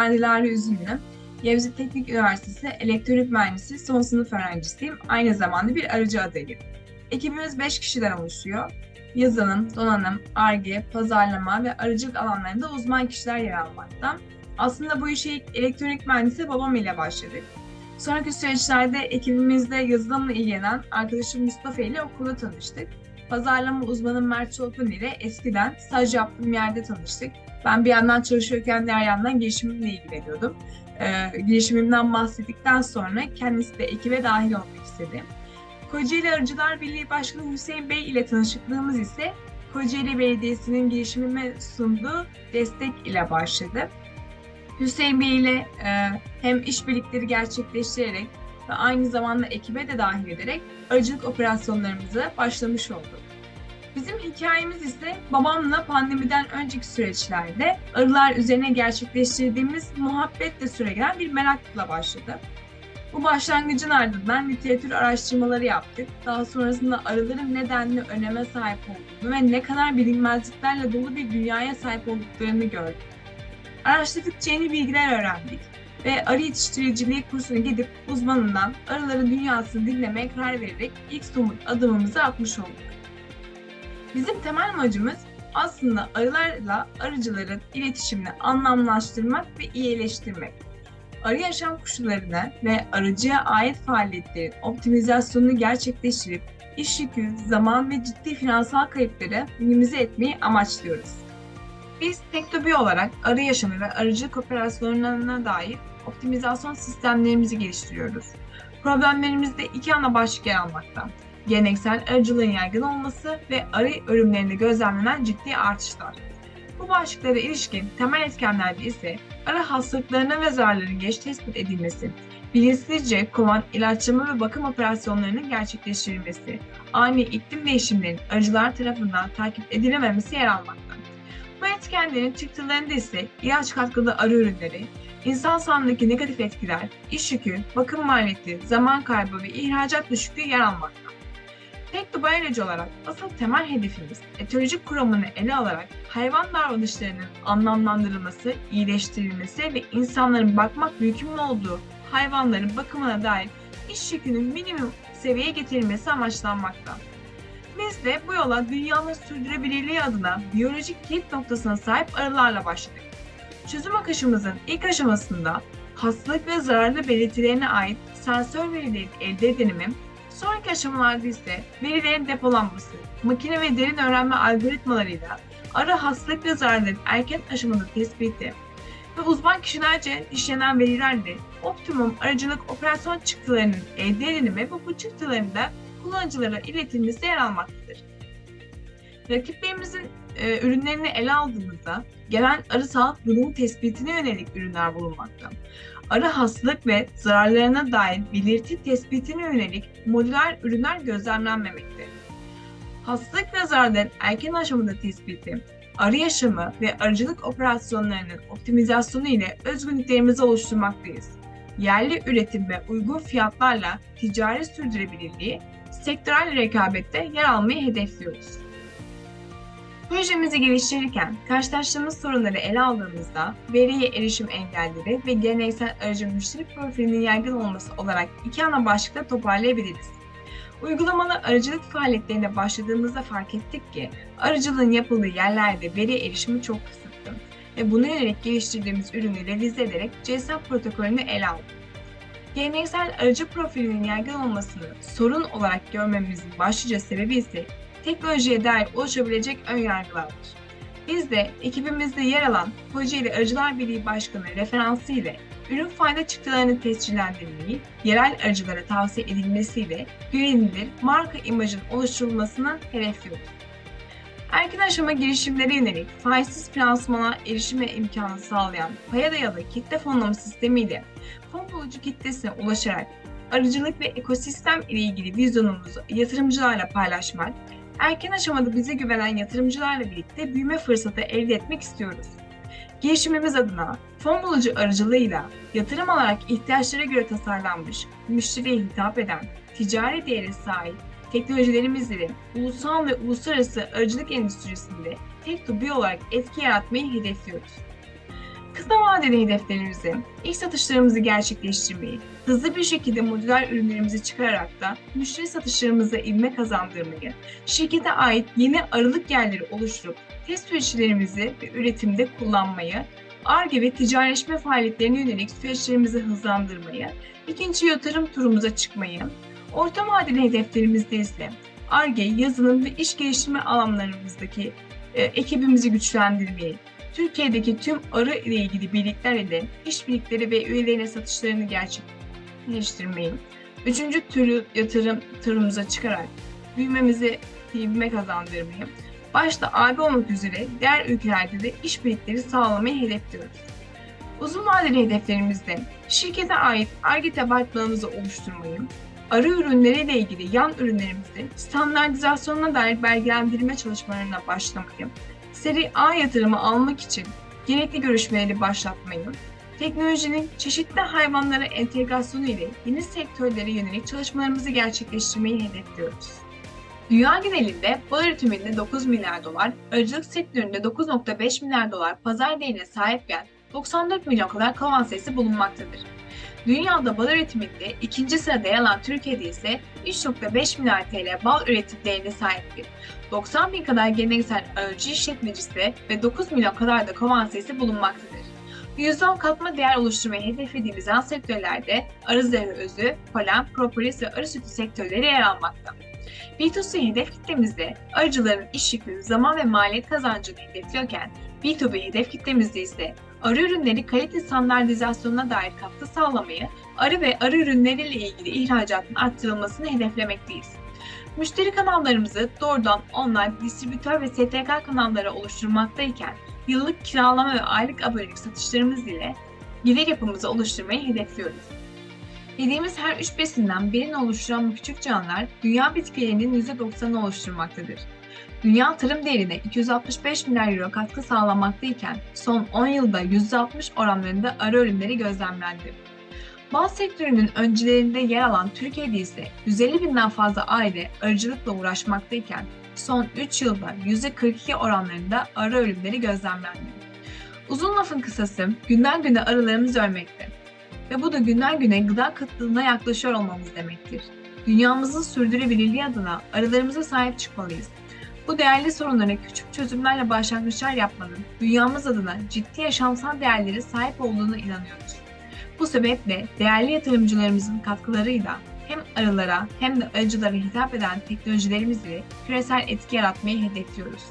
Ben Dilara Üzümlü. Yavuz Teknik Üniversitesi Elektronik Mühendisi son sınıf öğrencisiyim. Aynı zamanda bir aracı adayım. Ekibimiz 5 kişiden oluşuyor. Yazılım, donanım, ARGE, pazarlama ve aracılık alanlarında uzman kişiler yer almakta. Aslında bu işe ilk elektronik mühendisi babam ile başladık. Sonraki süreçlerde ekibimizde yazılımla ilgilenen arkadaşım Mustafa ile okulda tanıştık. Pazarlama uzmanı Mert Çolpun ile eskiden staj yaptığım yerde tanıştık. Ben bir yandan çalışıyorken diğer yandan girişimimle ilgileniyordum. Ee, girişimimden bahsettikten sonra kendisi de ekibe dahil olmak istedi. Kocaeli Arıcılar Birliği Başkanı Hüseyin Bey ile tanışıklığımız ise Kocaeli Belediyesi'nin girişimime sunduğu destek ile başladı. Hüseyin Bey ile e, hem işbirlikleri gerçekleştirerek ve aynı zamanda ekibe de dahil ederek arıcılık operasyonlarımıza başlamış olduk. Bizim hikayemiz ise babamla pandemiden önceki süreçlerde arılar üzerine gerçekleştirdiğimiz muhabbetle süregelen bir merakla başladı. Bu başlangıcın ardından literatür araştırmaları yaptık. Daha sonrasında arıların nedenli öneme sahip olduğunu ve ne kadar bilinmezliklerle dolu bir dünyaya sahip olduklarını gördük. Araştırdıkça yeni bilgiler öğrendik ve arı yetiştiriciliği kursuna gidip uzmanından arıların dünyasını dinlemeye karar vererek ilk somut adımımızı atmış olduk. Bizim temel amacımız aslında arılarla arıcıların iletişimini anlamlaştırmak ve iyileştirmek. Arı yaşam koşullarını ve arıcıya ait faaliyetlerin optimizasyonunu gerçekleştirip iş yükü, zaman ve ciddi finansal kayıpları minimize etmeyi amaçlıyoruz. Biz Tektobi olarak arı yaşamı ve arıcılık operasyonlarına dair optimizasyon sistemlerimizi geliştiriyoruz. Problemlerimizde iki ana başlık yer almakta. Geleneksel arıcılığın yaygın olması ve arı ölümlerinde gözlemlenen ciddi artışlar. Bu başlıklara ilişkin temel etkenlerde ise arı hastalıklarına ve zararların geç tespit edilmesi, bilinçsizce kovan ilaçlama ve bakım operasyonlarının gerçekleştirilmesi, ani iklim değişimlerinin arıcılar tarafından takip edilememesi yer almakta. Bu etkenlerin çıktılarında ise ilaç katkılı arı ürünleri, insan sağlığındaki negatif etkiler, iş yükü, bakım maliyeti, zaman kaybı ve ihracat düşüklüğü yer almakta. Dubai olarak asıl temel hedefimiz etolojik kuramını ele alarak hayvan davranışlarının anlamlandırılması, iyileştirilmesi ve insanların bakmak mümkün olduğu hayvanların bakımına dair iş yükünün minimum seviyeye getirilmesi amaçlanmakta. Biz de bu yola dünyanın sürdürülebilirliği adına biyolojik kilit noktasına sahip arılarla başladık. Çözüm akışımızın ilk aşamasında hastalık ve zararlı belirtilerine ait sensör verilerin elde edilimi, sonraki aşamalarda ise verilerin depolanması, makine ve derin öğrenme algoritmalarıyla arı hastalık ve zararların erken aşamada tespiti ve uzman kişilerce işlenen verilerle optimum aracılık operasyon çıktılarının elde edilimi ve bu çıktıların da kullanıcılara iletilmesi yer almaktadır. Rakiplerimizin e, ürünlerini ele aldığımızda gelen arı sağlık durumu tespitine yönelik ürünler bulunmakta. Arı hastalık ve zararlarına dair belirti tespitine yönelik modüler ürünler gözlemlenmemektedir. Hastalık ve zararların erken aşamada tespiti, arı yaşamı ve arıcılık operasyonlarının optimizasyonu ile özgünlüklerimizi oluşturmaktayız. Yerli üretim ve uygun fiyatlarla ticari sürdürülebilirliği, sektörel rekabette yer almayı hedefliyoruz. Projemizi geliştirirken karşılaştığımız sorunları ele aldığımızda veriye erişim engelleri ve geleneksel aracı müşteri profilinin yaygın olması olarak iki ana başlıkta toparlayabiliriz. Uygulamalı aracılık faaliyetlerine başladığımızda fark ettik ki aracılığın yapıldığı yerlerde veri erişimi çok kısıtlı ve buna yönelik geliştirdiğimiz ürünü revize ederek CSAP protokolünü ele aldık. Geleneksel aracı profilinin yaygın olmasını sorun olarak görmemizin başlıca sebebi ise teknolojiye dair oluşabilecek önyargılardır. Biz de ekibimizde yer alan Kocaeli Arıcılar Birliği Başkanı referansı ile ürün fayda çıktılarının tescillendirilmeyi, yerel arıcılara tavsiye edilmesiyle güvenilir marka imajının oluşturulmasını hedefliyoruz. Erken aşama girişimlere yönelik faizsiz finansmana erişime imkanı sağlayan paya dayalı kitle fonlama sistemiyle fon bulucu kitlesine ulaşarak arıcılık ve ekosistem ile ilgili vizyonumuzu yatırımcılarla paylaşmak, erken aşamada bize güvenen yatırımcılarla birlikte büyüme fırsatı elde etmek istiyoruz. Girişimimiz adına fon bulucu aracılığıyla yatırım alarak ihtiyaçlara göre tasarlanmış, müşteriye hitap eden, ticari değeri sahip teknolojilerimizle ulusal ve uluslararası aracılık endüstrisinde tek bir olarak etki yaratmayı hedefliyoruz. Kısa vadeli hedeflerimizi, ilk satışlarımızı gerçekleştirmeyi, hızlı bir şekilde modüler ürünlerimizi çıkararak da müşteri satışlarımıza ivme kazandırmayı, şirkete ait yeni aralık yerleri oluşturup test süreçlerimizi ve üretimde kullanmayı, ARGE ve ticaretleşme faaliyetlerine yönelik süreçlerimizi hızlandırmayı, ikinci yatırım turumuza çıkmayı, orta vadeli hedeflerimizde ise ARGE, yazılım ve iş geliştirme alanlarımızdaki e, ekibimizi güçlendirmeyi, Türkiye'deki tüm arı ile ilgili birlikler ile işbirlikleri ve üyelerine satışlarını gerçekleştirmeyi, üçüncü türlü yatırım turumuza çıkarak büyümemizi ivme kazandırmayı, başta AB olmak üzere diğer ülkelerde de işbirlikleri sağlamayı hedefliyoruz. Uzun vadeli hedeflerimizde şirkete ait ARGE departmanımızı oluşturmayı, arı ürünleriyle ilgili yan ürünlerimizde standartizasyonuna dair belgelendirme çalışmalarına başlamayı, seri A yatırımı almak için gerekli görüşmeleri başlatmayı, teknolojinin çeşitli hayvanlara entegrasyonu ile yeni sektörlere yönelik çalışmalarımızı gerçekleştirmeyi hedefliyoruz. Dünya genelinde bal üretiminde 9 milyar dolar, arıcılık sektöründe 9.5 milyar dolar pazar değerine sahipken 94 milyon kadar kovan sayısı bulunmaktadır. Dünyada bal üretiminde ikinci sırada yer alan Türkiye'de ise 3.5 milyar TL bal üretim değerine sahiptir. 90 bin kadar geleneksel arıcı işletmecisi ve 9 milyon kadar da kovan sayısı bulunmaktadır. %10 katma değer oluşturmayı hedeflediğimiz yan sektörlerde arı zehri özü, polen, propolis ve arı sütü sektörleri yer almakta. B2C hedef kitlemizde arıcıların iş yükü, zaman ve maliyet kazancını hedefliyorken B2B hedef kitlemizde ise arı ürünleri kalite standartizasyonuna dair katkı sağlamayı, arı ve arı ürünleriyle ilgili ihracatın arttırılmasını hedeflemekteyiz. Müşteri kanallarımızı doğrudan online, distribütör ve STK kanalları oluşturmaktayken yıllık kiralama ve aylık abonelik satışlarımız ile gelir yapımızı oluşturmayı hedefliyoruz. Yediğimiz her üç besinden birini oluşturan bu küçük canlılar dünya bitkilerinin %90'ını oluşturmaktadır. Dünya tarım değerine 265 milyar euro katkı sağlamaktayken son 10 yılda %60 oranlarında arı ürünleri gözlemlendi. Bal sektörünün öncülerinde yer alan Türkiye'de ise 150 binden fazla aile arıcılıkla uğraşmaktayken son 3 yılda %42 oranlarında arı ölümleri gözlemlendi. Uzun lafın kısası günden güne arılarımız ölmekte ve bu da günden güne gıda kıtlığına yaklaşıyor olmamız demektir. Dünyamızın sürdürülebilirliği adına arılarımıza sahip çıkmalıyız. Bu değerli sorunlara küçük çözümlerle başlangıçlar yapmanın dünyamız adına ciddi yaşamsal değerlere sahip olduğuna inanıyoruz. Bu sebeple değerli yatırımcılarımızın katkılarıyla hem arılara hem de arıcılara hitap eden teknolojilerimizle küresel etki yaratmayı hedefliyoruz.